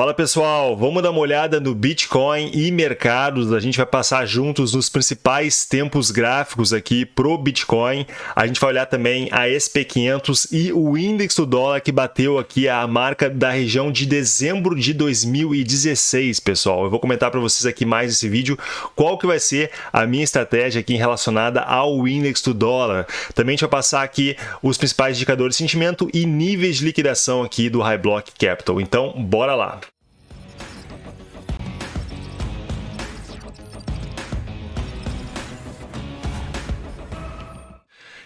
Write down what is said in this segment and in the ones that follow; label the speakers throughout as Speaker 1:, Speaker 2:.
Speaker 1: Fala pessoal, vamos dar uma olhada no Bitcoin e mercados. A gente vai passar juntos nos principais tempos gráficos aqui pro Bitcoin. A gente vai olhar também a SP500 e o índice do dólar que bateu aqui a marca da região de dezembro de 2016, pessoal. Eu vou comentar para vocês aqui mais nesse vídeo qual que vai ser a minha estratégia aqui relacionada ao índice do dólar. Também a gente vai passar aqui os principais indicadores de sentimento e níveis de liquidação aqui do High Block Capital. Então, bora lá.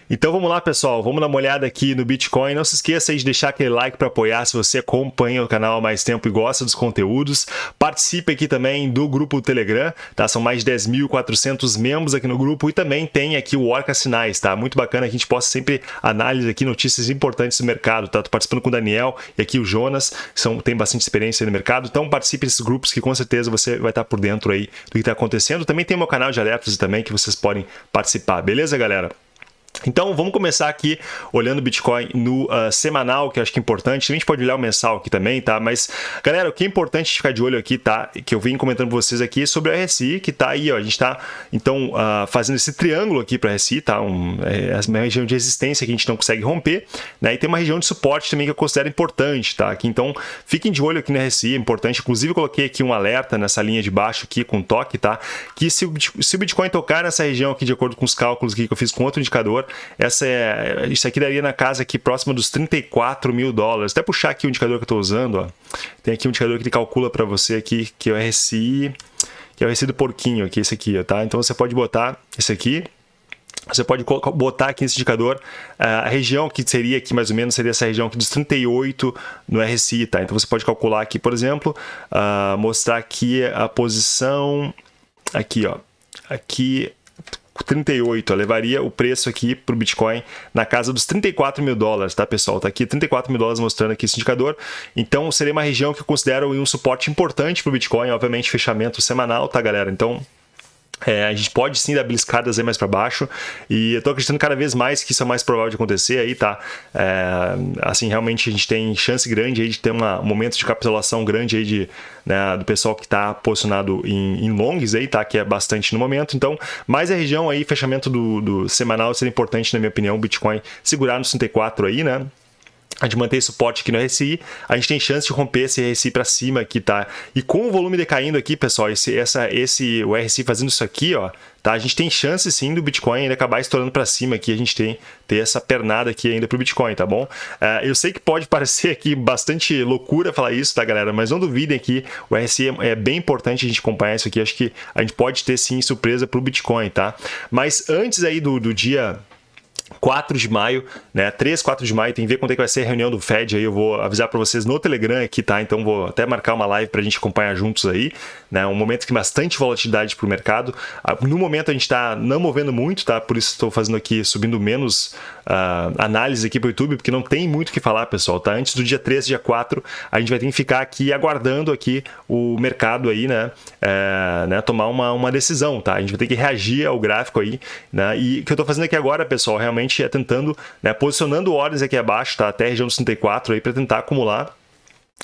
Speaker 1: Então vamos lá, pessoal, vamos dar uma olhada aqui no Bitcoin. Não se esqueça de deixar aquele like para apoiar se você acompanha o canal há mais tempo e gosta dos conteúdos. Participe aqui também do grupo Telegram, tá? São mais de 10.400 membros aqui no grupo e também tem aqui o Orca Sinais, tá? Muito bacana que a gente possa sempre análise aqui notícias importantes do mercado, tá? Tô participando com o Daniel e aqui o Jonas, são, tem bastante experiência no mercado, então participe desses grupos que com certeza você vai estar por dentro aí do que está acontecendo. Também tem o meu canal de alertas também que vocês podem participar, beleza, galera? Então vamos começar aqui olhando o Bitcoin no uh, semanal, que eu acho que é importante. A gente pode olhar o mensal aqui também, tá? Mas, galera, o que é importante ficar de olho aqui, tá? Que eu vim comentando com vocês aqui sobre a RSI, que tá aí, ó. A gente tá, então, uh, fazendo esse triângulo aqui para a RSI, tá? Um, é uma região de resistência que a gente não consegue romper, né? E tem uma região de suporte também que eu considero importante, tá? Aqui, então, fiquem de olho aqui na RSI, é importante. Inclusive, coloquei aqui um alerta nessa linha de baixo aqui com toque, tá? Que se se o Bitcoin tocar nessa região aqui, de acordo com os cálculos que eu fiz com outro indicador, essa é, isso aqui daria na casa aqui próxima dos 34 mil dólares. Até puxar aqui o indicador que eu estou usando, ó. tem aqui um indicador que ele calcula para você aqui, que é o RSI, que é o RSI do porquinho aqui, esse aqui, tá? Então você pode botar esse aqui, você pode botar aqui nesse indicador a região que seria aqui mais ou menos, seria essa região aqui dos 38 no RSI, tá? Então você pode calcular aqui, por exemplo, uh, mostrar aqui a posição, aqui ó, aqui 38, ó, levaria o preço aqui para o Bitcoin na casa dos 34 mil dólares, tá pessoal? Tá aqui 34 mil dólares mostrando aqui esse indicador. Então seria uma região que eu considero um suporte importante para o Bitcoin, obviamente fechamento semanal, tá galera? Então é, a gente pode sim dar beliscadas aí mais para baixo e eu tô acreditando cada vez mais que isso é mais provável de acontecer aí, tá? É, assim, realmente a gente tem chance grande aí de ter uma, um momento de capitulação grande aí de, né, do pessoal que está posicionado em, em longs aí, tá? Que é bastante no momento, então, mais a região aí, fechamento do, do semanal seria importante na minha opinião, o Bitcoin segurar no 64 aí, né? A gente mantém suporte aqui no RSI, a gente tem chance de romper esse RSI para cima aqui, tá? E com o volume decaindo aqui, pessoal, esse, essa, esse, o RSI fazendo isso aqui, ó, tá? A gente tem chance sim do Bitcoin ainda acabar estourando para cima aqui, a gente tem ter essa pernada aqui ainda para o Bitcoin, tá bom? Uh, eu sei que pode parecer aqui bastante loucura falar isso, tá, galera? Mas não duvidem aqui, o RSI é, é bem importante a gente acompanhar isso aqui, acho que a gente pode ter sim surpresa para o Bitcoin, tá? Mas antes aí do, do dia 4 de maio, né? 3, 4 de maio, tem que ver quando é que vai ser a reunião do Fed aí, eu vou avisar para vocês no Telegram aqui, tá? Então vou até marcar uma live para a gente acompanhar juntos aí, né? Um momento que bastante volatilidade para o mercado. Ah, no momento a gente está não movendo muito, tá? Por isso estou fazendo aqui, subindo menos uh, análise aqui para o YouTube, porque não tem muito o que falar, pessoal, tá? Antes do dia 3, dia 4, a gente vai ter que ficar aqui aguardando aqui o mercado aí, né? É, né? Tomar uma, uma decisão, tá? A gente vai ter que reagir ao gráfico aí, né? E o que eu estou fazendo aqui agora, pessoal, realmente realmente é tentando, né, posicionando ordens aqui abaixo, tá? até a região dos 64 aí para tentar acumular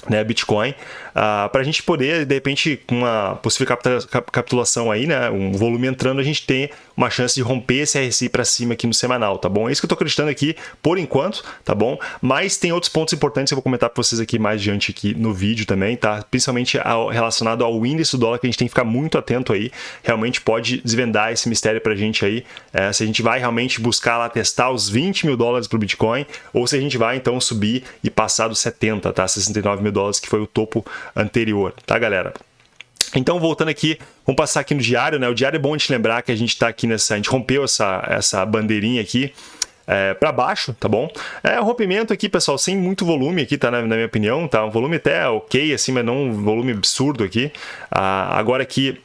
Speaker 1: né, Bitcoin, uh, ah, para a gente poder, de repente, com uma possível capitulação aí, né, um volume entrando, a gente tem uma chance de romper esse RSI para cima aqui no semanal, tá bom? É isso que eu estou acreditando aqui por enquanto, tá bom? Mas tem outros pontos importantes que eu vou comentar para vocês aqui mais adiante aqui no vídeo também, tá? Principalmente ao, relacionado ao índice do dólar, que a gente tem que ficar muito atento aí, realmente pode desvendar esse mistério para a gente aí, é, se a gente vai realmente buscar lá testar os 20 mil dólares para o Bitcoin, ou se a gente vai então subir e passar dos 70, tá? 69 mil dólares, que foi o topo anterior, tá, galera? Então, voltando aqui, vamos passar aqui no diário, né? O diário é bom gente lembrar que a gente está aqui nessa... A gente rompeu essa, essa bandeirinha aqui é, para baixo, tá bom? É um rompimento aqui, pessoal, sem muito volume aqui, tá? Na, na minha opinião, tá? Um volume até ok, assim, mas não um volume absurdo aqui. Ah, agora aqui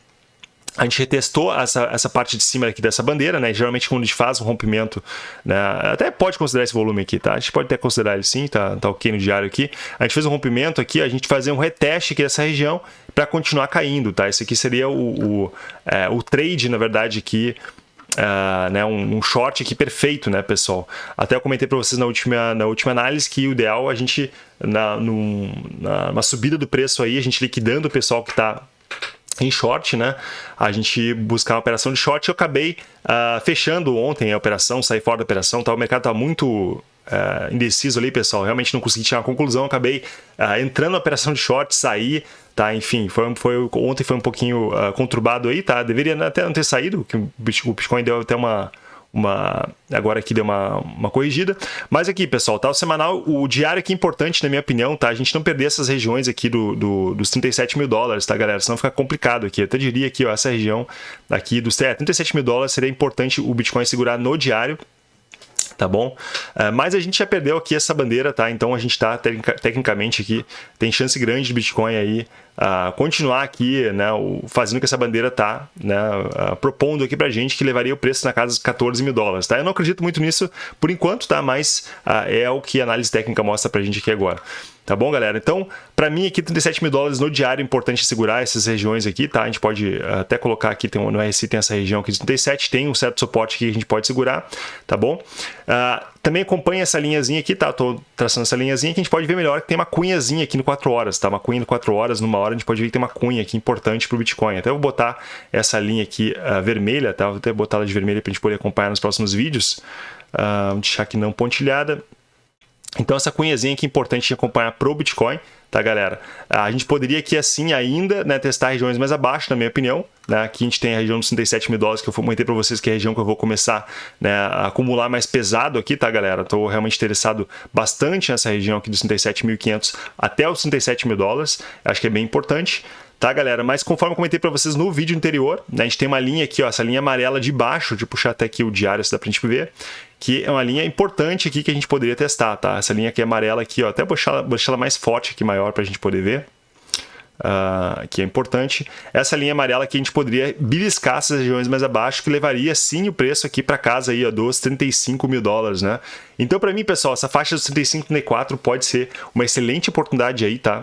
Speaker 1: a gente retestou essa, essa parte de cima aqui dessa bandeira, né? Geralmente quando a gente faz um rompimento, né? até pode considerar esse volume aqui, tá? A gente pode até considerar ele sim, tá, tá ok no diário aqui. A gente fez um rompimento aqui, a gente fazer um reteste aqui dessa região para continuar caindo, tá? Esse aqui seria o, o, é, o trade, na verdade, aqui uh, né, um, um, short aqui perfeito, né, pessoal? Até eu comentei para vocês na última, na última análise que o ideal a gente, na, num, na, subida do preço aí, a gente liquidando o pessoal que está em short, né? A gente buscar uma operação de short. Eu acabei uh, fechando ontem a operação, saí fora da operação. Tá? O mercado está muito uh, indeciso ali, pessoal. Realmente não consegui tirar uma conclusão. acabei uh, entrando na operação de short, saí, tá? Enfim, foi, foi, ontem foi um pouquinho uh, conturbado aí, tá? Deveria até não ter saído, que o Bitcoin deu até uma uma agora aqui deu uma, uma corrigida. Mas aqui, pessoal, tá? O semanal, o diário aqui é importante, na minha opinião, tá? A gente não perder essas regiões aqui do, do, dos 37 mil dólares, tá, galera? Senão fica complicado aqui. Eu até diria que essa região aqui dos é, 37 mil dólares seria importante o Bitcoin segurar no diário, tá bom? Uh, mas a gente já perdeu aqui essa bandeira, tá? Então a gente está tecnicamente aqui, tem chance grande de Bitcoin aí uh, continuar aqui, né, o, fazendo que essa bandeira tá né, uh, propondo aqui pra gente que levaria o preço na casa dos 14 mil dólares, tá? Eu não acredito muito nisso por enquanto, tá? Mas é o que a análise técnica mostra pra gente aqui agora. Tá bom, galera? Então, para mim aqui 37 mil dólares no diário, é importante segurar essas regiões aqui, tá? A gente pode eh, até colocar aqui, tem, no RSI tem essa região aqui de 37, tem um certo suporte que a gente pode segurar, tá bom? Uh, também acompanha essa linhazinha aqui, tá? Tô traçando essa linhazinha que a gente pode ver melhor que tem uma cunhazinha aqui no 4 horas, tá? Uma cunha no 4 horas, numa hora a gente pode ver que tem uma cunha aqui importante pro Bitcoin. Até vou botar essa linha aqui uh, vermelha, tá? Vou até botar ela de vermelha pra gente poder acompanhar nos próximos vídeos. Uh, deixar aqui não pontilhada. Então essa cunhazinha aqui é importante de acompanhar pro Bitcoin, tá galera? A gente poderia aqui assim ainda né, testar regiões mais abaixo, na minha opinião. Né? Aqui a gente tem a região dos 37 mil dólares que eu comentei para vocês que é a região que eu vou começar né, a acumular mais pesado aqui, tá galera? Estou realmente interessado bastante nessa região aqui dos 37.500 até os 37 mil dólares. Acho que é bem importante tá, galera? Mas conforme eu comentei para vocês no vídeo anterior, né, a gente tem uma linha aqui, ó, essa linha amarela de baixo, de puxar até aqui o diário, se dá pra gente ver, que é uma linha importante aqui que a gente poderia testar, tá? Essa linha aqui amarela aqui, ó, até deixar deixar ela mais forte aqui, maior, para a gente poder ver. Uh, que é importante. Essa linha amarela aqui a gente poderia beliscar essas regiões mais abaixo, que levaria sim o preço aqui para casa aí, ó, dos 35 mil dólares, né? Então, para mim, pessoal, essa faixa dos 35 34 pode ser uma excelente oportunidade aí, tá?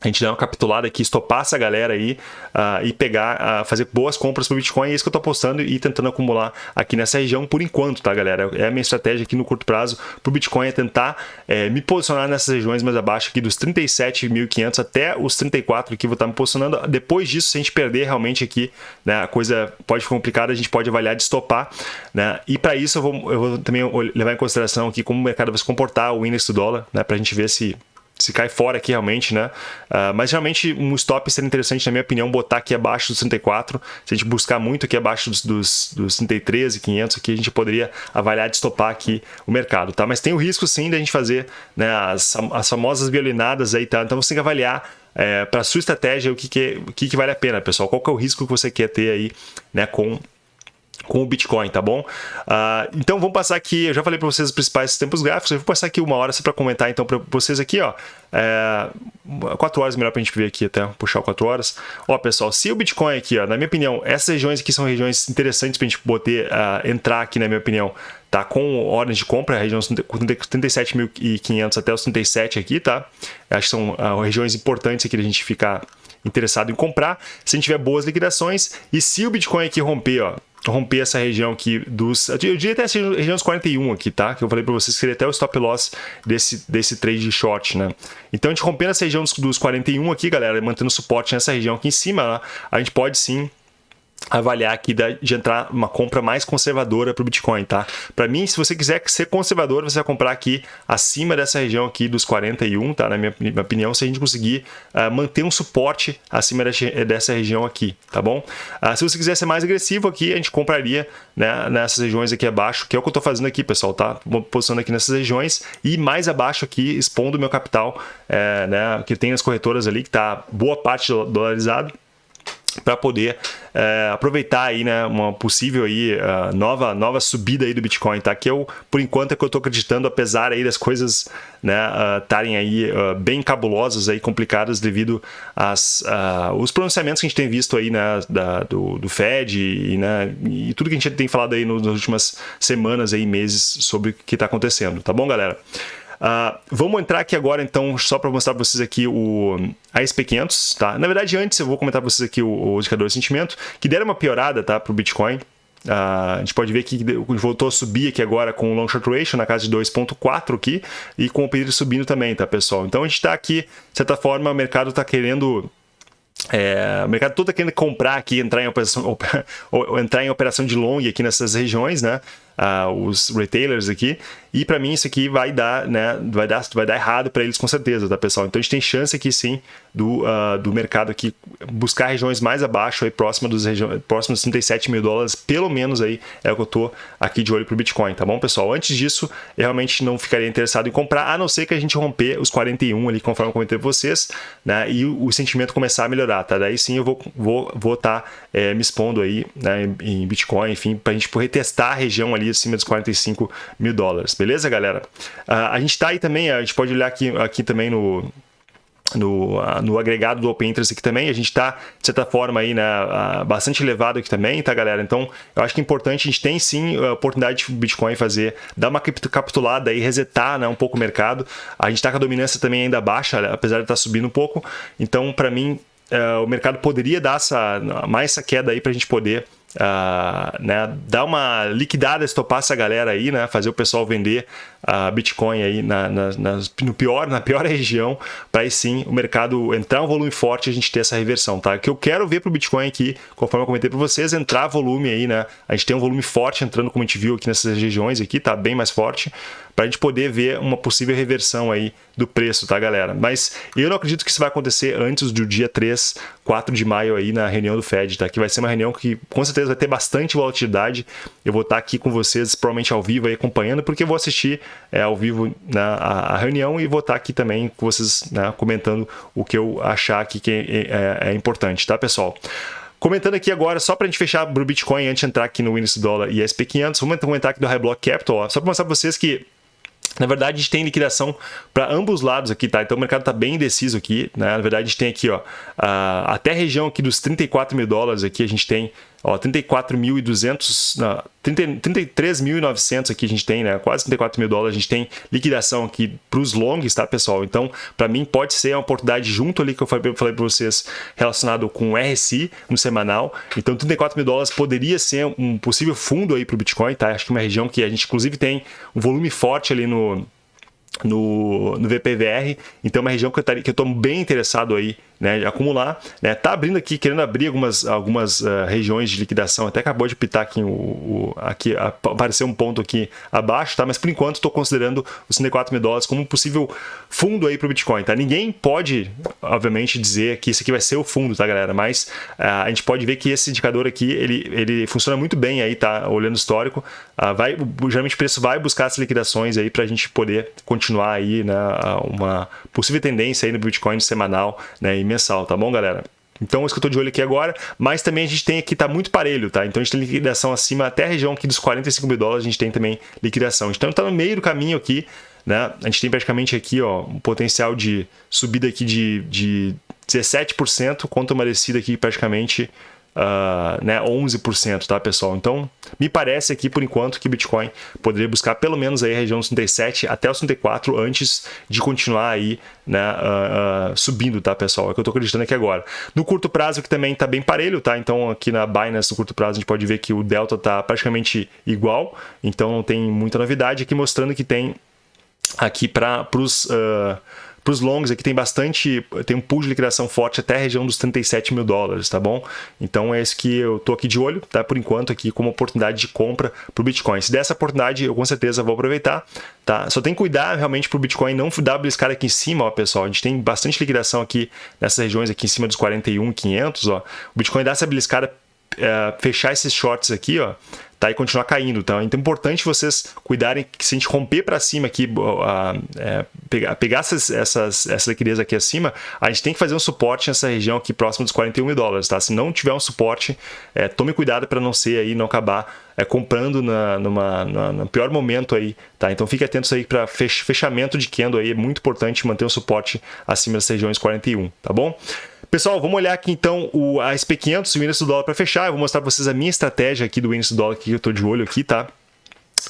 Speaker 1: A gente dar uma capitulada aqui, estopar essa galera aí uh, e pegar, uh, fazer boas compras para Bitcoin. É isso que eu estou apostando e tentando acumular aqui nessa região por enquanto, tá, galera? É a minha estratégia aqui no curto prazo para o Bitcoin é tentar é, me posicionar nessas regiões mais abaixo aqui dos 37.500 até os 34 que vou estar me posicionando. Depois disso, se a gente perder realmente aqui, né, a coisa pode ficar complicada, a gente pode avaliar de estopar, né? E para isso eu vou, eu vou também levar em consideração aqui como o mercado vai se comportar, o índice do dólar, né, para a gente ver se se cai fora aqui realmente, né? Uh, mas realmente um stop seria interessante, na minha opinião, botar aqui abaixo dos 34. Se a gente buscar muito aqui abaixo dos, dos, dos 33 e 500 aqui, a gente poderia avaliar de stopar aqui o mercado, tá? Mas tem o risco sim de a gente fazer né, as, as famosas violinadas aí, tá? Então você tem que avaliar é, para sua estratégia o que, que, o que, que vale a pena, pessoal. Qual que é o risco que você quer ter aí, né, com com o Bitcoin, tá bom? Uh, então vamos passar aqui, eu já falei para vocês os principais tempos gráficos, eu vou passar aqui uma hora só para comentar então para vocês aqui, ó. É, 4 horas melhor para a gente ver aqui até, puxar 4 horas. Ó pessoal, se o Bitcoin aqui, ó, na minha opinião, essas regiões aqui são regiões interessantes para a gente poder uh, entrar aqui, na minha opinião, tá? Com ordens de compra, região 37.500 até os 37 aqui, tá? Acho que são uh, regiões importantes aqui da gente ficar interessado em comprar, se a gente tiver boas liquidações e se o Bitcoin aqui romper, ó, romper essa região aqui dos... Eu diria até essa região dos 41 aqui, tá? Que eu falei para vocês que seria até o stop loss desse, desse trade short, né? Então, a gente rompendo essa região dos, dos 41 aqui, galera, mantendo suporte nessa região aqui em cima, né? a gente pode sim avaliar aqui de entrar uma compra mais conservadora para o Bitcoin, tá? Para mim, se você quiser ser conservador, você vai comprar aqui acima dessa região aqui dos 41, tá? Na minha, minha opinião, se a gente conseguir uh, manter um suporte acima dessa região aqui, tá bom? Uh, se você quiser ser mais agressivo aqui, a gente compraria né, nessas regiões aqui abaixo, que é o que eu estou fazendo aqui, pessoal, tá? Posicionando aqui nessas regiões e mais abaixo aqui, expondo o meu capital, é, né, que tem as corretoras ali, que está boa parte dolarizado, para poder é, aproveitar aí, né, uma possível aí, uh, nova, nova subida aí do Bitcoin, tá? Que eu, por enquanto, é que eu estou acreditando, apesar aí das coisas estarem né, uh, aí uh, bem cabulosas aí, complicadas devido às os pronunciamentos que a gente tem visto aí, né, da, do, do Fed e, né, e tudo que a gente tem falado aí nas últimas semanas aí, meses sobre o que está acontecendo, tá bom, galera? Uh, vamos entrar aqui agora, então, só para mostrar para vocês aqui o ASP500, tá? Na verdade, antes eu vou comentar para vocês aqui o, o indicador de sentimento, que deram uma piorada, tá, para o Bitcoin. Uh, a gente pode ver que voltou a subir aqui agora com o long short ratio na casa de 2.4 aqui e com o pedido subindo também, tá pessoal? Então a gente está aqui, de certa forma, o mercado está querendo é, o mercado todo está querendo comprar aqui, entrar em operação, entrar em operação de long aqui nessas regiões, né? uh, os retailers aqui. E para mim isso aqui vai dar, né, vai dar, vai dar errado para eles com certeza, tá pessoal? Então a gente tem chance aqui sim do, uh, do mercado aqui buscar regiões mais abaixo, aí próxima dos próximos 37 mil dólares, pelo menos aí é o que eu tô aqui de olho pro Bitcoin, tá bom pessoal? Antes disso, eu realmente não ficaria interessado em comprar, a não ser que a gente romper os 41 ali, conforme eu comentei vocês, né, e o, o sentimento começar a melhorar, tá? Daí sim eu vou vou vou estar tá, é, me expondo aí, né, em, Bitcoin, enfim, pra gente retestar a região ali acima dos 45 mil dólares. Beleza, galera? Uh, a gente está aí também, a gente pode olhar aqui, aqui também no, no, uh, no agregado do Open Interest aqui também, a gente está, de certa forma, aí, né, uh, bastante elevado aqui também, tá, galera? Então, eu acho que é importante, a gente tem sim a oportunidade de Bitcoin fazer, dar uma capitulada aí, resetar né, um pouco o mercado. A gente está com a dominância também ainda baixa, apesar de estar tá subindo um pouco. Então, para mim, uh, o mercado poderia dar essa, mais essa queda aí para a gente poder uh, né, dar uma liquidada, estopar essa galera aí, né, fazer o pessoal vender a uh, Bitcoin aí na, na, na, no pior, na pior região, para aí sim o mercado entrar um volume forte e a gente ter essa reversão, tá? O que eu quero ver para o Bitcoin aqui, conforme eu comentei para vocês, entrar volume aí, né? A gente tem um volume forte entrando, como a gente viu aqui nessas regiões aqui, tá bem mais forte para a gente poder ver uma possível reversão aí do preço, tá, galera? Mas eu não acredito que isso vai acontecer antes do dia 3, 4 de maio aí na reunião do Fed, tá? Que vai ser uma reunião que com certeza vai ter bastante volatilidade. Eu vou estar aqui com vocês, provavelmente ao vivo aí acompanhando, porque eu vou assistir é, ao vivo né, a, a, reunião e vou estar aqui também com vocês né, comentando o que eu achar aqui que é, é, é importante, tá, pessoal? Comentando aqui agora, só para a gente fechar o Bitcoin antes de entrar aqui no índice dólar e SP500, vamos comentar aqui do High Block Capital, ó, só para mostrar para vocês que na verdade, a gente tem liquidação para ambos lados aqui, tá? Então o mercado está bem indeciso aqui, né? Na verdade, a gente tem aqui, ó, até a região aqui dos 34 mil dólares aqui, a gente tem 34.200, 33.900 aqui a gente tem, né? Quase 34 mil dólares a gente tem liquidação aqui para os longs, tá, pessoal? Então, para mim, pode ser uma oportunidade junto ali que eu falei, para vocês relacionado com o RSI no semanal. Então, 34 mil dólares poderia ser um possível fundo aí para o Bitcoin, tá? Acho que é uma região que a gente, inclusive, tem um volume forte ali no no, no VPVR, então é uma região que eu estou bem interessado aí né, acumular. Né, tá abrindo aqui, querendo abrir algumas, algumas uh, regiões de liquidação, até acabou de pitar aqui, o, o aqui apareceu um ponto aqui abaixo, tá? mas por enquanto estou considerando os 64 mil dólares como um possível fundo aí para o Bitcoin. Tá? Ninguém pode, obviamente, dizer que isso aqui vai ser o fundo, tá galera? Mas uh, a gente pode ver que esse indicador aqui, ele, ele funciona muito bem aí, tá? Olhando o histórico, uh, vai, geralmente o preço vai buscar essas liquidações aí para a gente poder continuar aí né, uma possível tendência aí no Bitcoin semanal né, mensal, tá bom, galera? Então, isso que eu estou de olho aqui agora, mas também a gente tem aqui, tá muito parelho, tá? Então, a gente tem liquidação acima, até a região aqui dos 45 mil dólares, a gente tem também liquidação. Então, está no meio do caminho aqui, né? A gente tem praticamente aqui, ó, um potencial de subida aqui de, de 17%, quanto uma descida aqui praticamente uh, né, 11%, tá, pessoal? Então, me parece aqui, por enquanto, que Bitcoin poderia buscar pelo menos aí a região dos 37 até os 34 antes de continuar aí, né, uh, uh, subindo, tá, pessoal? É o que eu tô acreditando aqui agora. No curto prazo, que também tá bem parelho, tá? Então, aqui na Binance, no curto prazo, a gente pode ver que o Delta tá praticamente igual, então não tem muita novidade aqui, mostrando que tem aqui para os... Uh, para os longs aqui tem bastante, tem um pool de liquidação forte até a região dos 37 mil dólares, tá bom? Então é isso que eu tô aqui de olho, tá? Por enquanto aqui como oportunidade de compra para o Bitcoin. Se der essa oportunidade, eu com certeza vou aproveitar, tá? Só tem que cuidar realmente para o Bitcoin não dar beliscada aqui em cima, ó, pessoal. A gente tem bastante liquidação aqui nessas regiões aqui em cima dos 41,500, ó. O Bitcoin dá essa beliscada, é, fechar esses shorts aqui, ó tá? E continuar caindo, tá? Então é importante vocês cuidarem que se a gente romper para cima aqui, uh, é, pegar, pegar essas, essas, essa liquidez aqui acima, a gente tem que fazer um suporte nessa região aqui próximo dos 41 mil dólares, tá? Se não tiver um suporte, é, tome cuidado para não ser aí, não acabar é, comprando na, numa, na, no pior momento aí, tá? Então fique atento aí para fechamento de candle aí, é muito importante manter um suporte acima das regiões 41, tá bom? Pessoal, vamos olhar aqui então o, a SP500 e o índice do dólar para fechar. Eu vou mostrar para vocês a minha estratégia aqui do índice do dólar que eu estou de olho aqui, tá?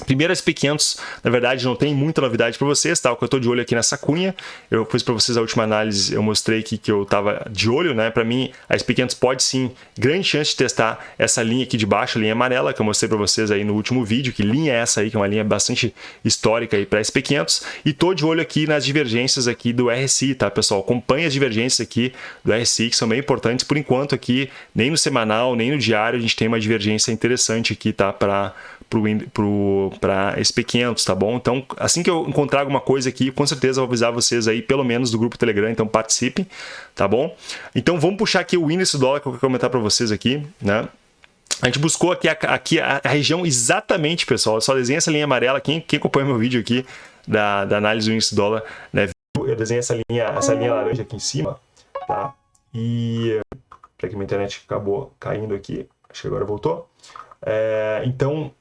Speaker 1: Primeiro, SP500, na verdade, não tem muita novidade para vocês, tá? O que eu estou de olho aqui nessa cunha, eu fiz para vocês a última análise, eu mostrei aqui que eu estava de olho, né? Para mim, a SP500 pode sim, grande chance de testar essa linha aqui de baixo, a linha amarela, que eu mostrei para vocês aí no último vídeo, que linha é essa aí, que é uma linha bastante histórica aí para SP500, e tô de olho aqui nas divergências aqui do RSI, tá, pessoal? Acompanhe as divergências aqui do RSI, que são bem importantes, por enquanto aqui, nem no semanal, nem no diário, a gente tem uma divergência interessante aqui, tá? Para para SP500, tá bom? Então, assim que eu encontrar alguma coisa aqui, com certeza vou avisar vocês aí, pelo menos do grupo Telegram, então participem, tá bom? Então, vamos puxar aqui o índice do dólar que eu quero comentar para vocês aqui, né? A gente buscou aqui aqui a, região exatamente, pessoal, eu só desenhei essa linha amarela, quem, quem acompanha meu vídeo aqui da, da análise do índice do dólar, né? Eu desenhei essa linha, essa linha laranja aqui em cima, tá? E... Peraí que minha internet acabou caindo aqui, acho que agora voltou. É, então,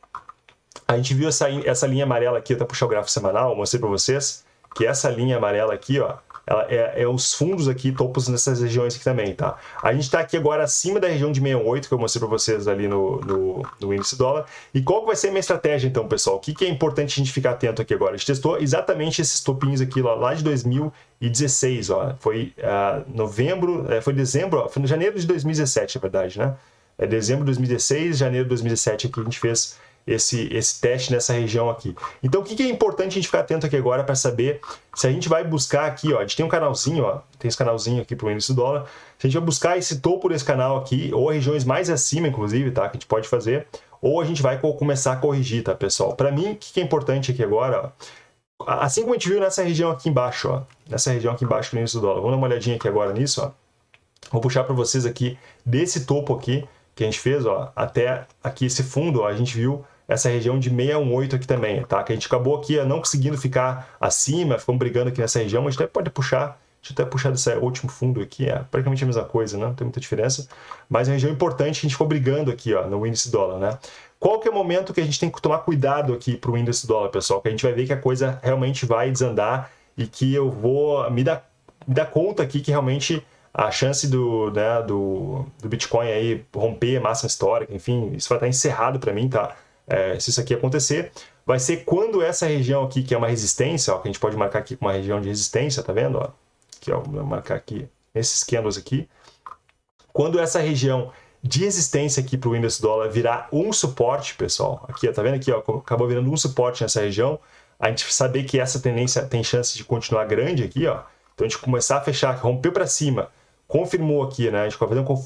Speaker 1: a gente viu essa, essa linha amarela aqui, até puxar o gráfico semanal, mostrei para vocês, que essa linha amarela aqui, ó, ela é, é, os fundos aqui, topos nessas regiões aqui também, tá? A gente está aqui agora acima da região de 68, que eu mostrei para vocês ali no, no, no, índice dólar. E qual vai ser a minha estratégia, então, pessoal? O que, que é importante a gente ficar atento aqui agora? A gente testou exatamente esses topinhos aqui lá, lá de 2016, ó. Foi uh, novembro, é, foi dezembro, ó, foi no janeiro de 2017, na verdade, né? É dezembro de 2016, janeiro de 2017 aqui a gente fez esse, esse teste nessa região aqui. Então, o que, que é importante a gente ficar atento aqui agora para saber se a gente vai buscar aqui, ó, a gente tem um canalzinho, ó, tem esse canalzinho aqui para o índice do dólar, se a gente vai buscar esse topo desse canal aqui, ou regiões mais acima, inclusive, tá, que a gente pode fazer, ou a gente vai começar a corrigir, tá, pessoal? Para mim, o que, que é importante aqui agora, ó, assim como a gente viu nessa região aqui embaixo, ó, nessa região aqui embaixo do índice do dólar, vamos dar uma olhadinha aqui agora nisso, ó, vou puxar para vocês aqui, desse topo aqui, que a gente fez, ó, até aqui esse fundo, ó, a gente viu essa região de 618 aqui também, tá? Que a gente acabou aqui não conseguindo ficar acima, ficamos brigando aqui nessa região, a gente até pode puxar, deixa eu até puxar desse último fundo aqui, é praticamente a mesma coisa, né? Não tem muita diferença, mas é uma região importante que a gente ficou brigando aqui, ó, no índice dólar, né? Qual que é o momento que a gente tem que tomar cuidado aqui para o índice dólar, pessoal? Que a gente vai ver que a coisa realmente vai desandar e que eu vou me dar, me dar conta aqui que realmente a chance do, né, do, do Bitcoin aí romper a máxima histórica, enfim, isso vai estar encerrado para mim, tá? É, se isso aqui acontecer, vai ser quando essa região aqui, que é uma resistência, ó, que a gente pode marcar aqui com uma região de resistência, tá vendo? Ó? Aqui, ó, vou marcar aqui esses candles aqui. Quando essa região de resistência aqui para o índice dólar virar um suporte, pessoal, aqui, ó, tá vendo aqui, ó, acabou virando um suporte nessa região, a gente saber que essa tendência tem chance de continuar grande aqui, ó, então a gente começar a fechar, romper para cima, confirmou aqui, né? A gente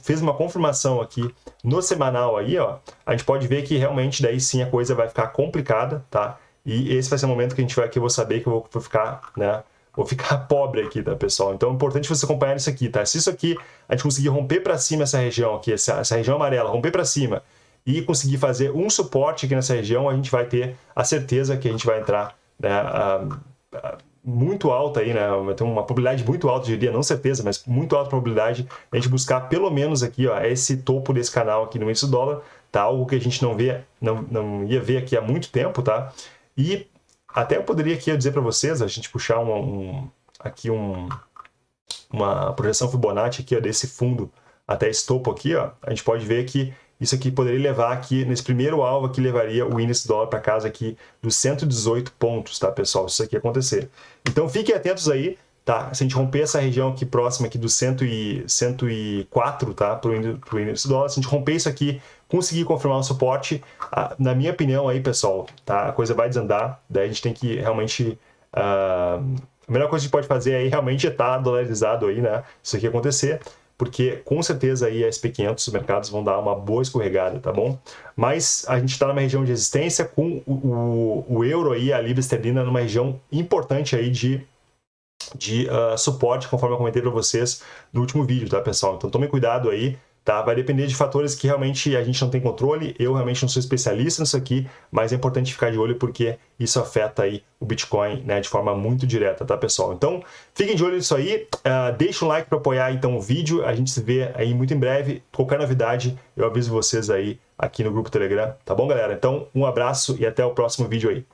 Speaker 1: fez uma confirmação aqui no semanal aí, ó. A gente pode ver que realmente daí sim a coisa vai ficar complicada, tá? E esse vai ser o momento que a gente vai que eu vou saber que eu vou ficar, né? Vou ficar pobre aqui, tá, pessoal? Então é importante você acompanhar isso aqui, tá? Se isso aqui a gente conseguir romper para cima essa região aqui, essa, essa região amarela, romper para cima e conseguir fazer um suporte aqui nessa região, a gente vai ter a certeza que a gente vai entrar, né? Uh, uh, muito alta aí, né? Tem uma probabilidade muito alta, diria, não certeza, mas muito alta probabilidade de a gente buscar pelo menos aqui, ó, esse topo desse canal aqui no índice do dólar, tá? Algo que a gente não vê, não, não ia ver aqui há muito tempo, tá? E até eu poderia aqui dizer para vocês, a gente puxar um, um, aqui um, uma projeção Fibonacci aqui ó, desse fundo até esse topo aqui, ó, a gente pode ver que isso aqui poderia levar aqui, nesse primeiro alvo aqui, levaria o índice dólar para casa aqui dos 118 pontos, tá, pessoal? Se isso aqui acontecer. Então, fiquem atentos aí, tá? Se a gente romper essa região aqui próxima aqui dos 100 e, 104, tá? Para o índice dólar, se a gente romper isso aqui, conseguir confirmar o suporte, na minha opinião aí, pessoal, tá? A coisa vai desandar, daí a gente tem que realmente... Uh, a melhor coisa que a gente pode fazer aí realmente é estar tá dolarizado aí, né? Se isso aqui acontecer porque com certeza aí a SP500, os mercados vão dar uma boa escorregada, tá bom? Mas a gente está numa região de resistência com o, o, o, euro aí, a libra esterlina, numa região importante aí de, de uh, suporte, conforme eu comentei para vocês no último vídeo, tá, pessoal? Então tome cuidado aí, Tá? Vai depender de fatores que realmente a gente não tem controle. Eu realmente não sou especialista nisso aqui, mas é importante ficar de olho porque isso afeta aí o Bitcoin né, de forma muito direta, tá, pessoal? Então, fiquem de olho nisso aí. Uh, deixa um like para apoiar então o vídeo. A gente se vê aí muito em breve. Qualquer novidade, eu aviso vocês aí aqui no grupo Telegram. Tá bom, galera? Então, um abraço e até o próximo vídeo aí.